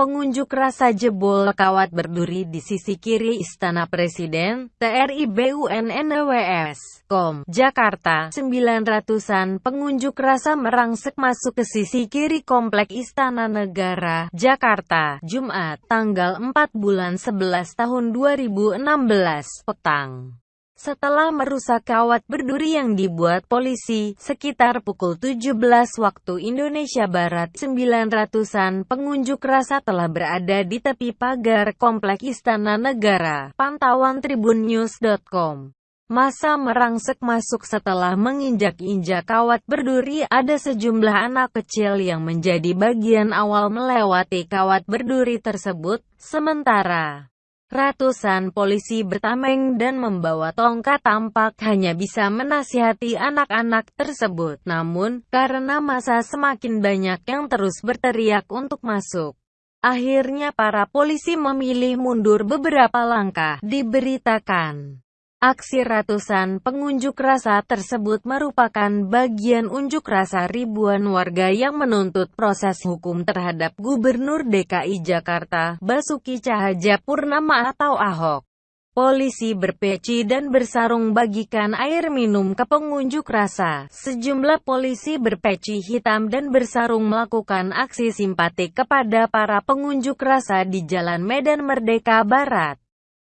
Pengunjuk rasa jebol kawat berduri di sisi kiri Istana Presiden, TRI BUNNWS, Kom, Jakarta. 900-an pengunjuk rasa merangsek masuk ke sisi kiri Komplek Istana Negara, Jakarta, Jumat, tanggal 4 bulan 11 tahun 2016, petang. Setelah merusak kawat berduri yang dibuat polisi, sekitar pukul 17 waktu Indonesia Barat, 900-an pengunjuk rasa telah berada di tepi pagar Komplek Istana Negara. Pantauan tribunnews.com Masa merangsek masuk setelah menginjak-injak kawat berduri ada sejumlah anak kecil yang menjadi bagian awal melewati kawat berduri tersebut, sementara Ratusan polisi bertameng dan membawa tongkat tampak hanya bisa menasihati anak-anak tersebut. Namun, karena masa semakin banyak yang terus berteriak untuk masuk, akhirnya para polisi memilih mundur beberapa langkah, diberitakan. Aksi ratusan pengunjuk rasa tersebut merupakan bagian unjuk rasa ribuan warga yang menuntut proses hukum terhadap Gubernur DKI Jakarta, Basuki Cahayapurnama atau Ahok. Polisi berpeci dan bersarung bagikan air minum ke pengunjuk rasa. Sejumlah polisi berpeci hitam dan bersarung melakukan aksi simpatik kepada para pengunjuk rasa di Jalan Medan Merdeka Barat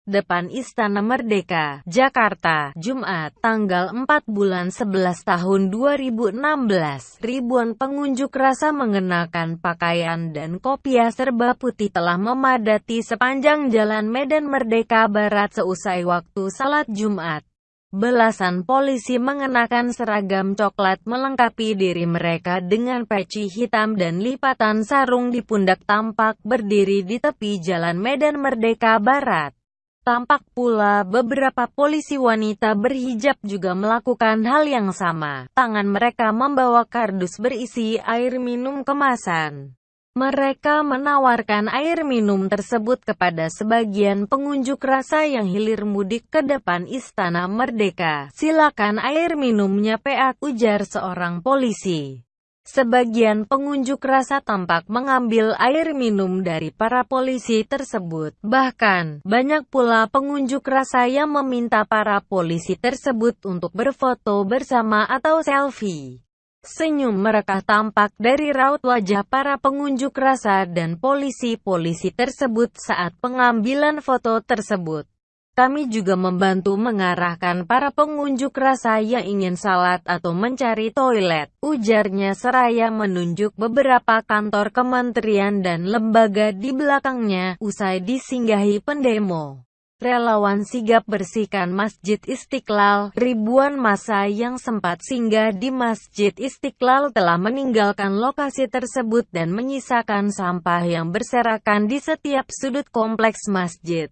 depan Istana Merdeka, Jakarta, Jumat, tanggal 4 bulan 11 tahun 2016. Ribuan pengunjuk rasa mengenakan pakaian dan kopiah serba putih telah memadati sepanjang jalan Medan Merdeka Barat seusai waktu salat Jumat. Belasan polisi mengenakan seragam coklat melengkapi diri mereka dengan peci hitam dan lipatan sarung di pundak tampak berdiri di tepi jalan Medan Merdeka Barat. Tampak pula beberapa polisi wanita berhijab juga melakukan hal yang sama. Tangan mereka membawa kardus berisi air minum kemasan. Mereka menawarkan air minum tersebut kepada sebagian pengunjuk rasa yang hilir mudik ke depan Istana Merdeka. Silakan air minumnya PA, ujar seorang polisi. Sebagian pengunjuk rasa tampak mengambil air minum dari para polisi tersebut. Bahkan, banyak pula pengunjuk rasa yang meminta para polisi tersebut untuk berfoto bersama atau selfie. Senyum mereka tampak dari raut wajah para pengunjuk rasa dan polisi-polisi tersebut saat pengambilan foto tersebut. Kami juga membantu mengarahkan para pengunjuk rasa yang ingin salat atau mencari toilet, ujarnya seraya menunjuk beberapa kantor kementerian dan lembaga di belakangnya, usai disinggahi pendemo. Relawan sigap bersihkan Masjid Istiqlal, ribuan masa yang sempat singgah di Masjid Istiqlal telah meninggalkan lokasi tersebut dan menyisakan sampah yang berserakan di setiap sudut kompleks masjid.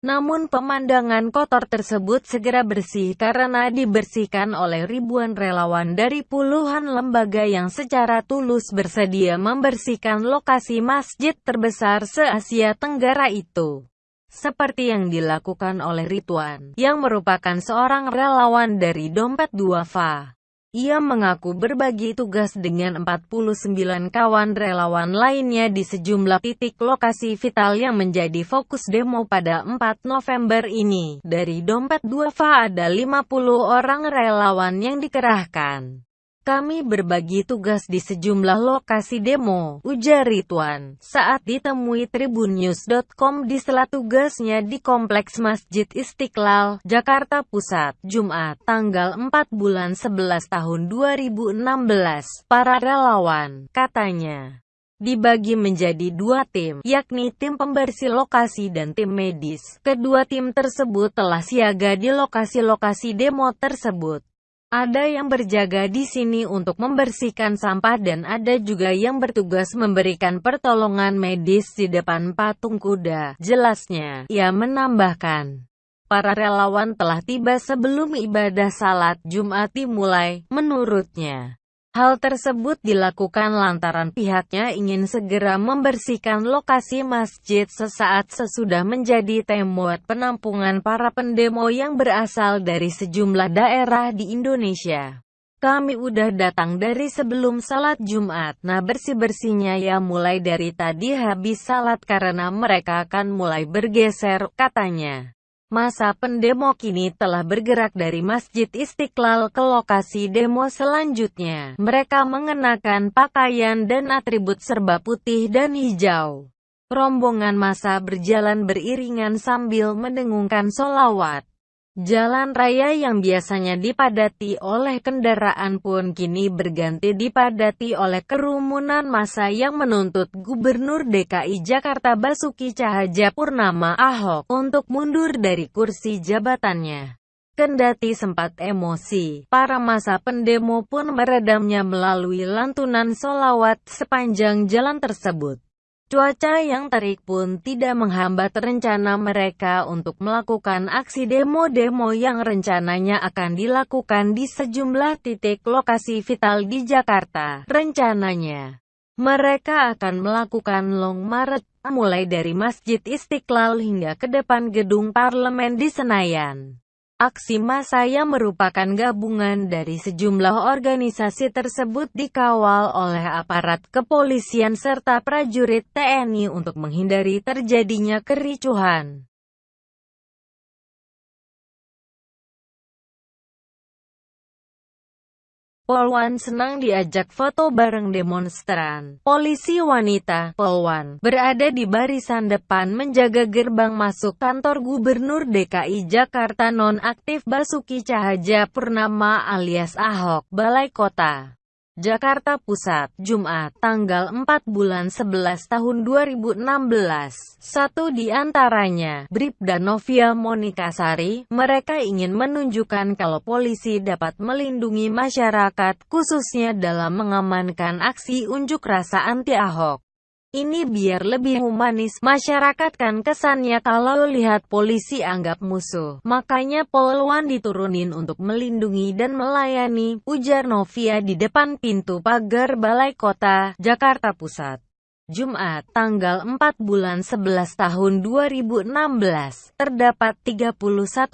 Namun pemandangan kotor tersebut segera bersih karena dibersihkan oleh ribuan relawan dari puluhan lembaga yang secara tulus bersedia membersihkan lokasi masjid terbesar se-Asia Tenggara itu. Seperti yang dilakukan oleh Rituan, yang merupakan seorang relawan dari Dompet Duafa. Ia mengaku berbagi tugas dengan 49 kawan relawan lainnya di sejumlah titik lokasi vital yang menjadi fokus demo pada 4 November ini. Dari dompet duafa ada 50 orang relawan yang dikerahkan. Kami berbagi tugas di sejumlah lokasi demo, ujar Ridwan, saat ditemui tribunnews.com di sela tugasnya di Kompleks Masjid Istiqlal, Jakarta Pusat, Jumat, tanggal 4 bulan 11 tahun 2016. Para relawan, katanya, dibagi menjadi dua tim, yakni tim pembersih lokasi dan tim medis. Kedua tim tersebut telah siaga di lokasi-lokasi demo tersebut. Ada yang berjaga di sini untuk membersihkan sampah dan ada juga yang bertugas memberikan pertolongan medis di depan patung kuda. Jelasnya, ia menambahkan, para relawan telah tiba sebelum ibadah salat Jumat dimulai, menurutnya. Hal tersebut dilakukan lantaran pihaknya ingin segera membersihkan lokasi masjid sesaat sesudah menjadi tempat penampungan para pendemo yang berasal dari sejumlah daerah di Indonesia. Kami udah datang dari sebelum salat Jumat. Nah bersih-bersihnya ya mulai dari tadi habis salat karena mereka akan mulai bergeser, katanya. Masa pendemo kini telah bergerak dari Masjid Istiqlal ke lokasi demo selanjutnya. Mereka mengenakan pakaian dan atribut serba putih dan hijau. Rombongan masa berjalan beriringan sambil mendengungkan solawat. Jalan raya yang biasanya dipadati oleh kendaraan pun kini berganti dipadati oleh kerumunan massa yang menuntut Gubernur DKI Jakarta Basuki Cahayapurnama Ahok untuk mundur dari kursi jabatannya. Kendati sempat emosi, para masa pendemo pun meredamnya melalui lantunan solawat sepanjang jalan tersebut. Cuaca yang terik pun tidak menghambat rencana mereka untuk melakukan aksi demo-demo yang rencananya akan dilakukan di sejumlah titik lokasi vital di Jakarta. Rencananya, mereka akan melakukan long march mulai dari Masjid Istiqlal hingga ke depan gedung parlemen di Senayan. Aksi massa yang merupakan gabungan dari sejumlah organisasi tersebut dikawal oleh aparat kepolisian serta prajurit TNI untuk menghindari terjadinya kericuhan. Polwan senang diajak foto bareng demonstran. Polisi wanita, Polwan, berada di barisan depan menjaga gerbang masuk kantor Gubernur DKI Jakarta nonaktif Basuki Cahaja Purnama alias Ahok, Balai Kota. Jakarta Pusat, Jumat, tanggal 4 bulan 11 tahun 2016. Satu di antaranya, Bribda Novia Monika Sari, mereka ingin menunjukkan kalau polisi dapat melindungi masyarakat, khususnya dalam mengamankan aksi unjuk rasa anti-Ahok. Ini biar lebih humanis, masyarakat kan kesannya kalau lihat polisi anggap musuh. Makanya poluan diturunin untuk melindungi dan melayani, ujar Novia di depan pintu pagar Balai Kota, Jakarta Pusat. Jumat, tanggal 4 bulan 11 tahun 2016, terdapat 31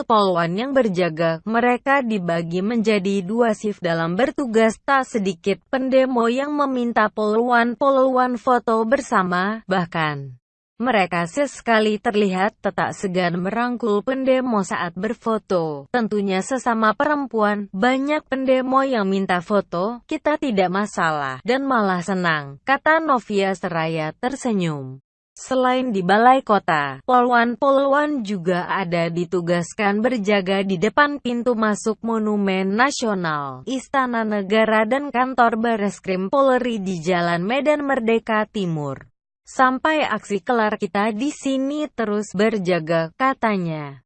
poluan yang berjaga. Mereka dibagi menjadi dua shift dalam bertugas. Tak sedikit pendemo yang meminta poluan-poluan foto bersama, bahkan mereka sesekali terlihat tak segan merangkul pendemo saat berfoto. Tentunya sesama perempuan, banyak pendemo yang minta foto, kita tidak masalah, dan malah senang, kata Novia Seraya tersenyum. Selain di balai kota, polwan-polwan juga ada ditugaskan berjaga di depan pintu masuk Monumen Nasional, Istana Negara dan kantor Bareskrim Polri di Jalan Medan Merdeka Timur. Sampai aksi kelar kita di sini terus berjaga, katanya.